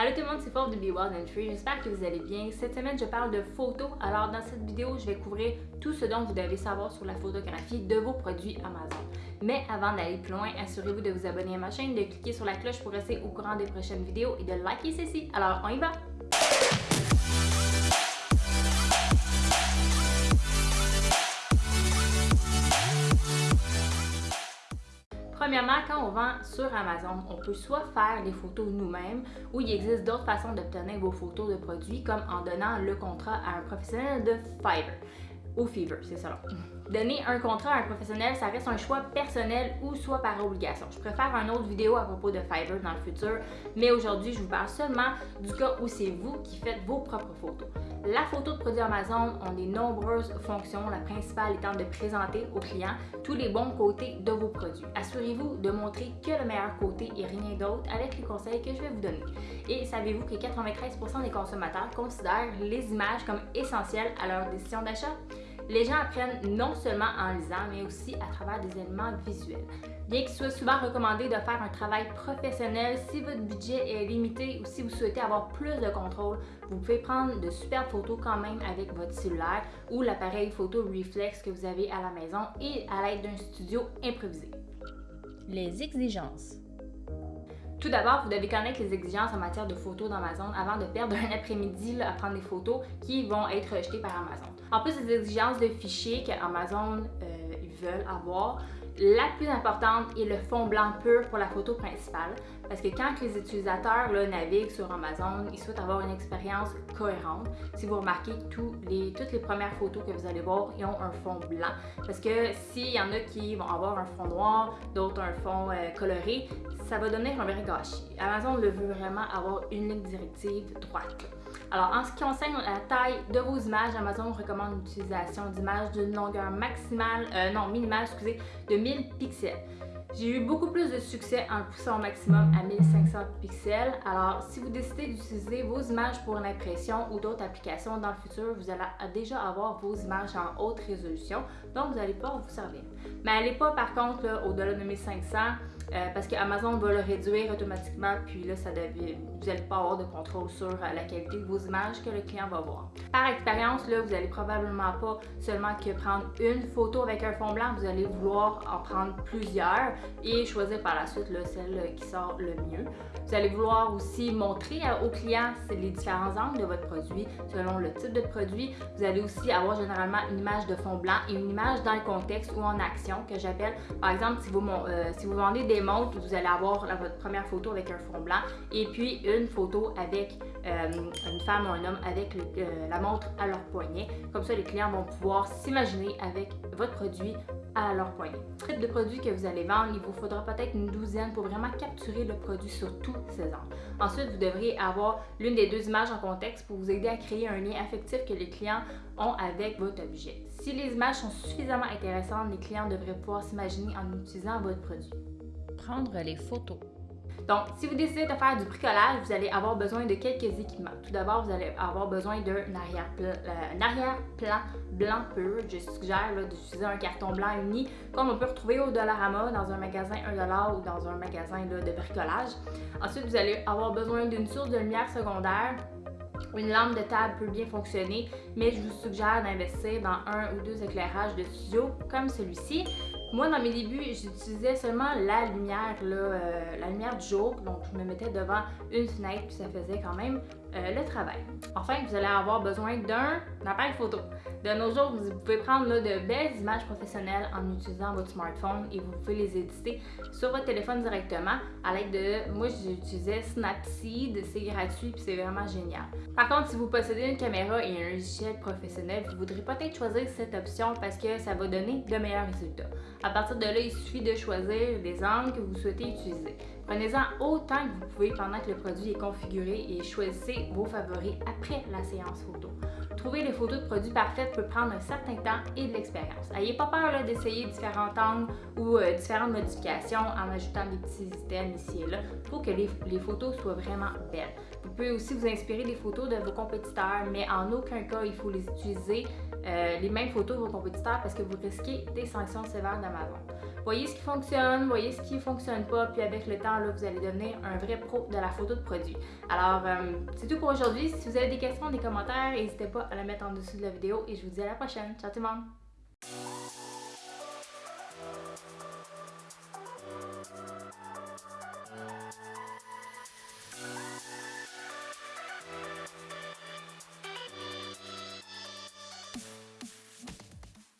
Allô tout le monde, c'est Fauve de Be Wild and Free. J'espère que vous allez bien. Cette semaine, je parle de photos. Alors, dans cette vidéo, je vais couvrir tout ce dont vous devez savoir sur la photographie de vos produits Amazon. Mais avant d'aller plus loin, assurez-vous de vous abonner à ma chaîne, de cliquer sur la cloche pour rester au courant des prochaines vidéos et de liker ceci. Alors, on y va! Premièrement, quand on vend sur Amazon, on peut soit faire les photos nous-mêmes ou il existe d'autres façons d'obtenir vos photos de produits comme en donnant le contrat à un professionnel de Fiverr ou Fiverr, c'est ça. Donner un contrat à un professionnel, ça reste un choix personnel ou soit par obligation. Je préfère une autre vidéo à propos de Fiverr dans le futur, mais aujourd'hui, je vous parle seulement du cas où c'est vous qui faites vos propres photos. La photo de produit Amazon ont des nombreuses fonctions, la principale étant de présenter aux clients tous les bons côtés de vos produits. Assurez-vous de montrer que le meilleur côté et rien d'autre avec les conseils que je vais vous donner. Et savez-vous que 93% des consommateurs considèrent les images comme essentielles à leur décision d'achat? Les gens apprennent non seulement en lisant, mais aussi à travers des éléments visuels. Bien qu'il soit souvent recommandé de faire un travail professionnel, si votre budget est limité ou si vous souhaitez avoir plus de contrôle, vous pouvez prendre de superbes photos quand même avec votre cellulaire ou l'appareil photo reflex que vous avez à la maison et à l'aide d'un studio improvisé. Les exigences. Tout d'abord, vous devez connaître les exigences en matière de photos d'Amazon avant de perdre un après-midi à prendre des photos qui vont être rejetées par Amazon. En plus des exigences de fichiers qu'Amazon euh, veulent avoir, la plus importante est le fond blanc pur pour la photo principale, parce que quand les utilisateurs naviguent sur Amazon, ils souhaitent avoir une expérience cohérente. Si vous remarquez, les, toutes les premières photos que vous allez voir, ils ont un fond blanc, parce que s'il y en a qui vont avoir un fond noir, d'autres un fond euh, coloré, ça va donner un vrai gâchis. Amazon veut vraiment avoir une ligne directive droite. Alors, en ce qui concerne la taille de vos images, Amazon recommande l'utilisation d'images d'une longueur maximale, euh, non, minimale, excusez, de 1000 pixels. J'ai eu beaucoup plus de succès en poussant au maximum à 1500 pixels. Alors, si vous décidez d'utiliser vos images pour l'impression ou d'autres applications dans le futur, vous allez déjà avoir vos images en haute résolution, donc vous allez pouvoir vous servir. Mais n'allez pas par contre au-delà de 1500 euh, parce qu'Amazon va le réduire automatiquement, puis là, ça devient, vous n'allez pas avoir de contrôle sur euh, la qualité de vos images que le client va voir. Par expérience, là, vous allez probablement pas seulement que prendre une photo avec un fond blanc, vous allez vouloir en prendre plusieurs et choisir par la suite là, celle qui sort le mieux. Vous allez vouloir aussi montrer euh, au client les différents angles de votre produit selon le type de produit. Vous allez aussi avoir généralement une image de fond blanc et une image dans le contexte ou en action que j'appelle, par exemple, si vous, si vous vendez des montres, vous allez avoir votre première photo avec un fond blanc et puis une photo avec euh, une femme ou un homme avec euh, la montre à leur poignet. Comme ça, les clients vont pouvoir s'imaginer avec votre produit à leur poignet. Type de produit que vous allez vendre, il vous faudra peut-être une douzaine pour vraiment capturer le produit sur tous ces angles. Ensuite, vous devriez avoir l'une des deux images en contexte pour vous aider à créer un lien affectif que les clients ont avec votre objet. Si les images sont suffisamment intéressantes, les clients devraient pouvoir s'imaginer en utilisant votre produit prendre les photos. Donc, si vous décidez de faire du bricolage, vous allez avoir besoin de quelques équipements. Tout d'abord, vous allez avoir besoin d'un euh, arrière-plan blanc pur. Je suggère d'utiliser un carton blanc uni, comme on peut retrouver au Dollarama dans un magasin 1$ ou dans un magasin de bricolage. Ensuite, vous allez avoir besoin d'une source de lumière secondaire. Une lampe de table peut bien fonctionner, mais je vous suggère d'investir dans un ou deux éclairages de studio comme celui-ci. Moi, dans mes débuts, j'utilisais seulement la lumière, euh, la lumière du jour. Donc, je me mettais devant une fenêtre, puis ça faisait quand même euh, le travail. Enfin, vous allez avoir besoin d'un appareil photo. De nos jours, vous pouvez prendre de belles images professionnelles en utilisant votre smartphone et vous pouvez les éditer sur votre téléphone directement à l'aide de... Moi, j'utilisais Snapseed, c'est gratuit puis c'est vraiment génial. Par contre, si vous possédez une caméra et un logiciel professionnel, vous voudrez peut-être choisir cette option parce que ça va donner de meilleurs résultats. À partir de là, il suffit de choisir les angles que vous souhaitez utiliser. Prenez-en autant que vous pouvez pendant que le produit est configuré et choisissez vos favoris après la séance photo. Trouver les photos de produits parfaites peut prendre un certain temps et de l'expérience. N'ayez pas peur d'essayer différents angles ou euh, différentes modifications en ajoutant des petits items ici et là pour que les, les, photos soient vraiment belles. Vous pouvez aussi vous inspirer des photos de vos compétiteurs, mais en aucun cas il faut les utiliser euh, les mêmes photos de vos compétiteurs parce que vous risquez des sanctions sévères d'Amazon. Voyez ce qui fonctionne, voyez ce qui ne fonctionne pas, puis avec le temps, là, vous allez devenir un vrai pro de la photo de produit. Alors, euh, c'est tout pour aujourd'hui. Si vous avez des questions, des commentaires, n'hésitez pas à la mettre en dessous de la vidéo et je vous dis à la prochaine. Ciao tout le monde!